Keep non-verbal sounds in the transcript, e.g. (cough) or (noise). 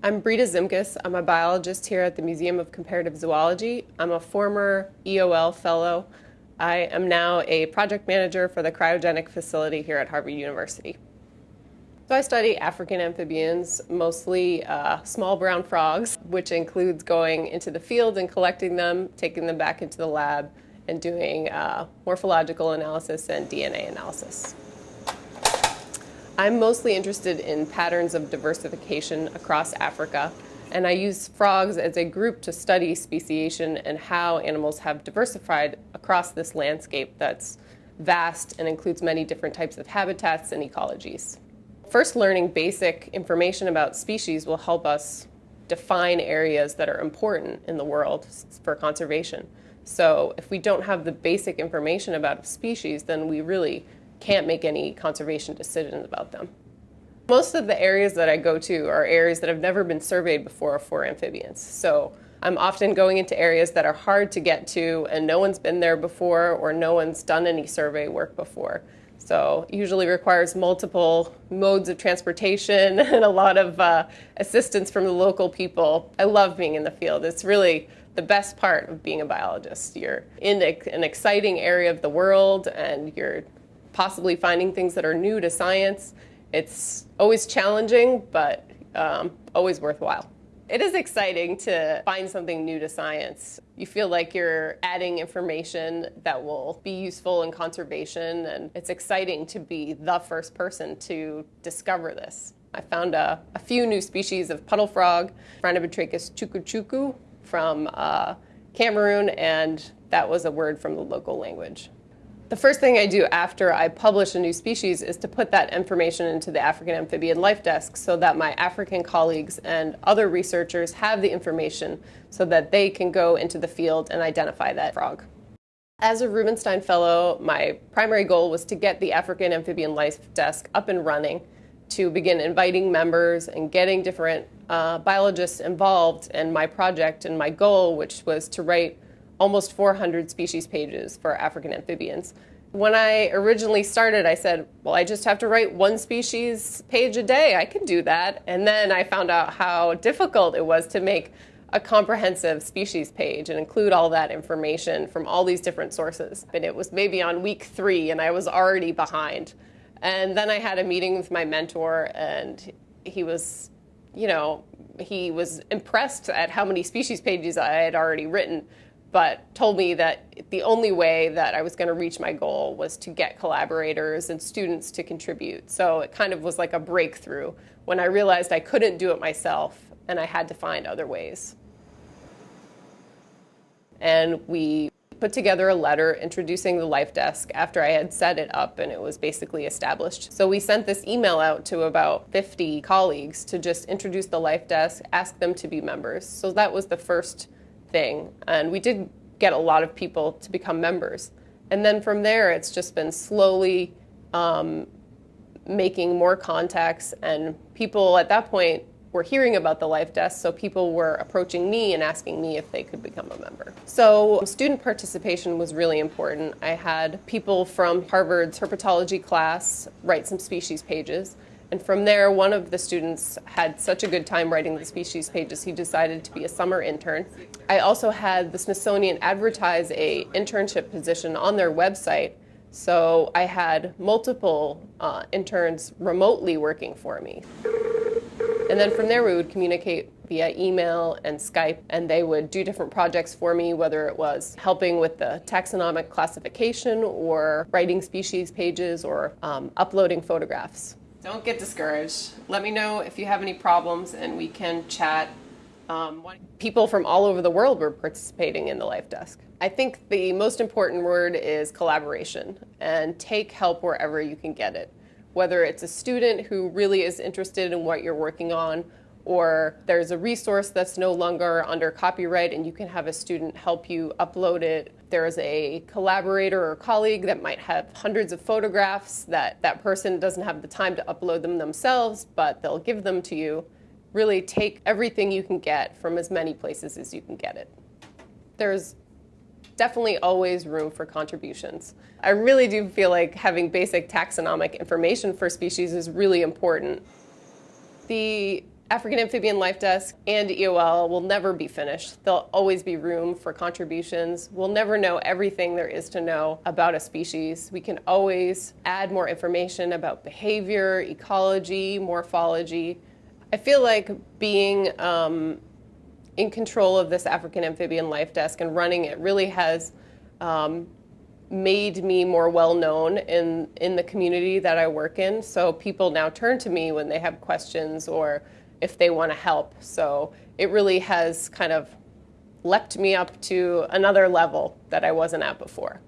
I'm Breda Zimkus. I'm a biologist here at the Museum of Comparative Zoology. I'm a former EOL fellow. I am now a project manager for the cryogenic facility here at Harvard University. So I study African amphibians, mostly uh, small brown frogs, which includes going into the field and collecting them, taking them back into the lab, and doing uh, morphological analysis and DNA analysis. I'm mostly interested in patterns of diversification across Africa, and I use frogs as a group to study speciation and how animals have diversified across this landscape that's vast and includes many different types of habitats and ecologies. First, learning basic information about species will help us define areas that are important in the world for conservation. So if we don't have the basic information about a species, then we really can't make any conservation decisions about them. Most of the areas that I go to are areas that have never been surveyed before for amphibians. So I'm often going into areas that are hard to get to and no one's been there before or no one's done any survey work before. So usually requires multiple modes of transportation (laughs) and a lot of uh, assistance from the local people. I love being in the field. It's really the best part of being a biologist. You're in an exciting area of the world and you're possibly finding things that are new to science. It's always challenging, but um, always worthwhile. It is exciting to find something new to science. You feel like you're adding information that will be useful in conservation, and it's exciting to be the first person to discover this. I found a, a few new species of puddle frog, Phrynobatrachus chukuchuku from uh, Cameroon, and that was a word from the local language. The first thing I do after I publish a new species is to put that information into the African Amphibian Life Desk so that my African colleagues and other researchers have the information so that they can go into the field and identify that frog. As a Rubenstein Fellow, my primary goal was to get the African Amphibian Life Desk up and running, to begin inviting members and getting different uh, biologists involved in my project and my goal, which was to write almost 400 species pages for African amphibians. When I originally started, I said, well, I just have to write one species page a day. I can do that. And then I found out how difficult it was to make a comprehensive species page and include all that information from all these different sources. And it was maybe on week three, and I was already behind. And then I had a meeting with my mentor, and he was, you know, he was impressed at how many species pages I had already written but told me that the only way that I was going to reach my goal was to get collaborators and students to contribute. So it kind of was like a breakthrough when I realized I couldn't do it myself and I had to find other ways. And we put together a letter introducing the Life Desk after I had set it up and it was basically established. So we sent this email out to about 50 colleagues to just introduce the Life Desk, ask them to be members. So that was the first thing. And we did get a lot of people to become members. And then from there, it's just been slowly um, making more contacts. And people at that point were hearing about the Life Desk, so people were approaching me and asking me if they could become a member. So student participation was really important. I had people from Harvard's herpetology class write some species pages. And from there, one of the students had such a good time writing the species pages, he decided to be a summer intern. I also had the Smithsonian advertise a internship position on their website, so I had multiple uh, interns remotely working for me. And then from there, we would communicate via email and Skype, and they would do different projects for me, whether it was helping with the taxonomic classification or writing species pages or um, uploading photographs. Don't get discouraged. Let me know if you have any problems and we can chat. Um, people from all over the world were participating in the Life Desk. I think the most important word is collaboration and take help wherever you can get it. Whether it's a student who really is interested in what you're working on or there's a resource that's no longer under copyright and you can have a student help you upload it. There's a collaborator or colleague that might have hundreds of photographs that that person doesn't have the time to upload them themselves, but they'll give them to you. Really take everything you can get from as many places as you can get it. There's definitely always room for contributions. I really do feel like having basic taxonomic information for species is really important. The African Amphibian Life Desk and EOL will never be finished. There'll always be room for contributions. We'll never know everything there is to know about a species. We can always add more information about behavior, ecology, morphology. I feel like being um, in control of this African Amphibian Life Desk and running it really has um, made me more well known in, in the community that I work in. So people now turn to me when they have questions or if they want to help. So it really has kind of leapt me up to another level that I wasn't at before.